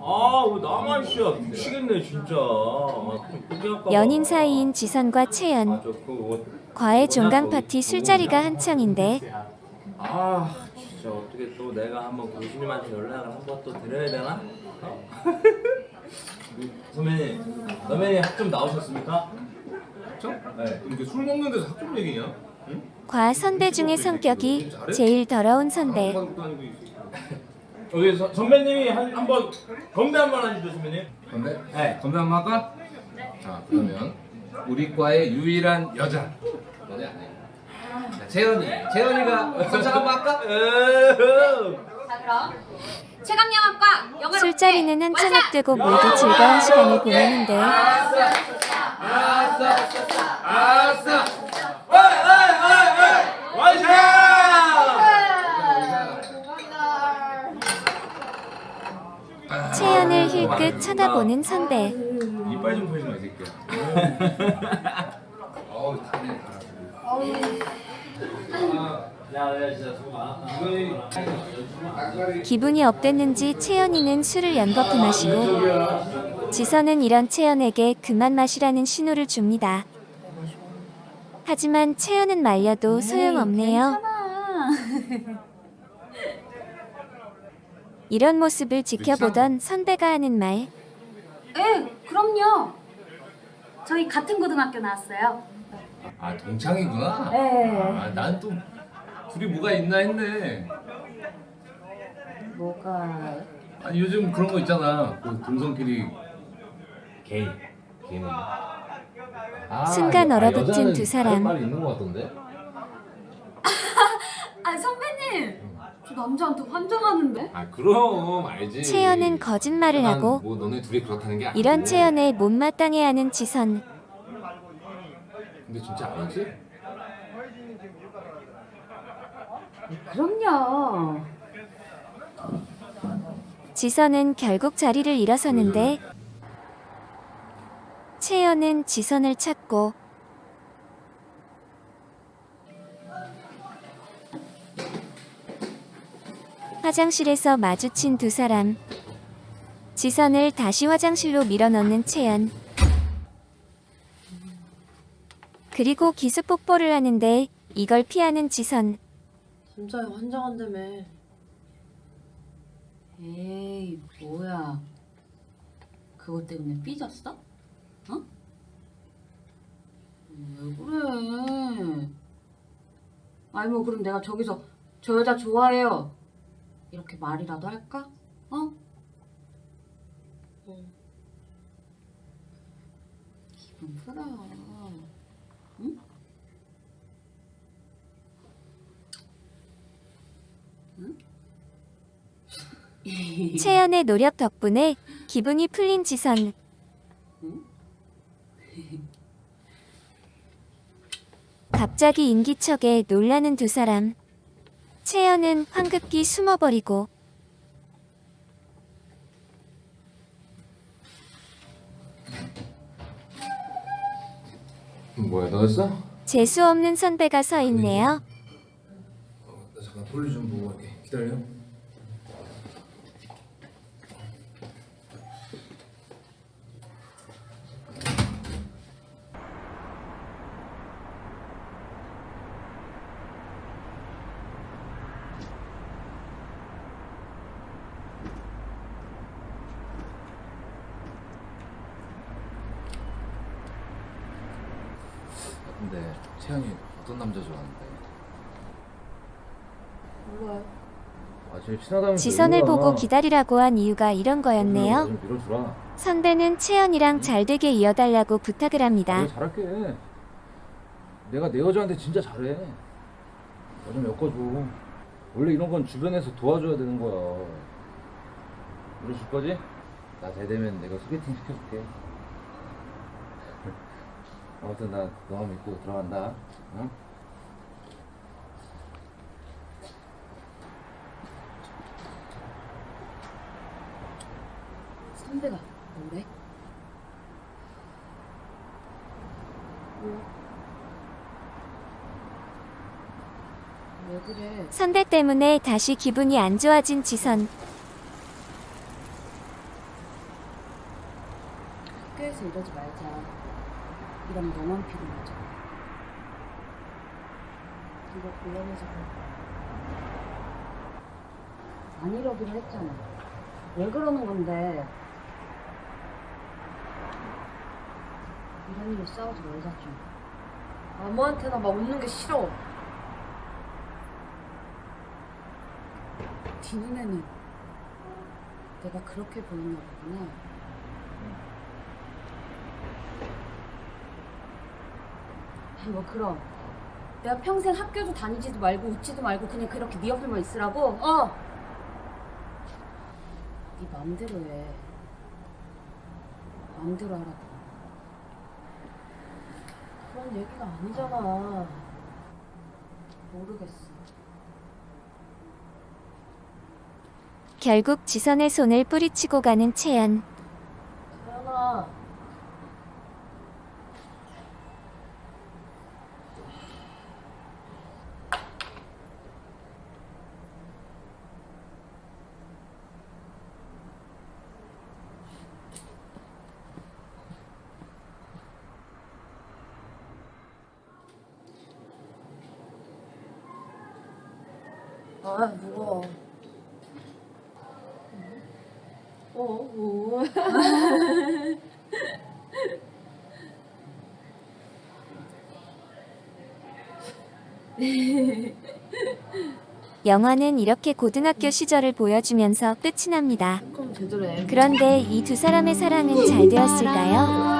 아, 왜 나만 씨야 미치겠네 진짜. 아. 연인 사이인 지선과 채연. 아, 저 그거 과외 종강 파티 술자리가 한창인데 아, 진짜 어떻게 또 내가 한번 교수님한테 연락을 한번 또 드려야 되나? 어? 선배님, 선배님 학점 나오셨습니까? 학점? 네. 이게 술 먹는 데서 학점 얘기냐? 응? 과 선배 중에 성격이 제일 더러운 선배. 여기 서, 선배님이 한, 한번 건배 한 번 하시죠, 선배님. 건배? 네. 건배 한 번 할까? 자 그러면 우리 과의 유일한 여자 너네 안 해. 자, 재현이 재현이가 선창 한번 할까? 자 그럼 최강영학과 영어로 술자리는 한창 앞두고 모두 즐거운 시간을 보내는데 아싸 아싸 어이, 어이, 어이, 어이! 와이샤! 채연을 힐끗 쳐다 보는 선배. 이빨 좀 펴지 마 이 새끼야 어우 다네. 기분이 up됐는지 채연이는 술을 연거푸 마시고 지선은 이런 채연에게 그만 마시라는 신호를 줍니다. 하지만 채연은 말려도 소용없네요. 이런 모습을 지켜보던 선배가 하는 말. 네 그럼요. 저희 같은 고등학교 나왔어요. 아 동창이구나. 네 아 난 또 둘이 뭐가 있나 했네. 뭐가? 아니 요즘 그런 거 있잖아. 그 동성끼리 게이 게이는 아, 순간 여- 아, 얼어붙은 두 사람. 말이 있는 거 같던데? 아 선배님 저 남자한테 환장하는데? 아 그럼 알지. 채연은 거짓말을 난 하고 뭐 너네 둘이 그렇다는 게 아니고 이런 채연에 못마땅해하는 지선. 근데 진짜 아니지? 그럼요. 지선은 결국 자리를 일어서는데 채연은 지선을 찾고 화장실에서 마주친 두 사람 지선을 다시 화장실로 밀어넣는 채연 그리고 기습 뽀뽀를 하는데 이걸 피하는 지선 남자애 환장한다며. 에이, 뭐야. 그것 때문에 삐졌어? 어? 왜 그래? 아니 뭐 그럼 내가 저기서 저 여자 좋아해요. 이렇게 말이라도 할까? 어? 응. 기분 풀어. 응? 채연의 노력 덕분에 기분이 풀린 지선. 갑자기 인기척에 놀라는 두 사람. 채연은 황급히 숨어버리고 뭐야 너였어? 재수 없는 선배가 서 있네요. 나 잠깐 볼일 좀 보고 갈게 기다려 채연이 어떤 남자 좋아하는데? 몰라요. 아 제일 친하다면서 지선을 이거야. 보고 기다리라고 한 이유가 이런 나 거였네요. 좀 밀어주라 선배는 채연이랑 잘 되게 이어달라고 부탁을 합니다. 내가 잘할게 내가 내 여자한테 진짜 잘해 나좀 엮어줘 원래 이런 건 주변에서 도와줘야 되는 거야 밀어줄 거지? 나 대되면 내가 소개팅 시켜줄게 아무튼 나 너만 믿고 들어간다 응? 선배가 뭐래? 왜 그래? 선배 때문에 다시 기분이 안 좋아진 지선. 사이에서 이러지 말자. 이러면 너만 피곤하죠. 이거 곤란해서 그럴까? 안 이러기로 했잖아. 왜 그러는 건데? 이런 일로 싸우지 말자 좀. 아무한테나 막 웃는 게 싫어. 네 눈에는 내가 그렇게 보이나 보구나. 뭐 그럼 내가 평생 학교도 다니지도 말고 웃지도 말고 그냥 그렇게 네 옆에만 있으라고? 어. 네 마음대로 해. 마음대로 하라고. 그런 얘기가 아니잖아. 모르겠어. 결국 지선의 손을 뿌리치고 가는 채연. 태연아. 아, 무거워. 어, 뭐. 영화는 이렇게 고등학교 시절을 보여주면서 끝이 납니다. 그런데 이 두 사람의 사랑은 잘 되었을까요?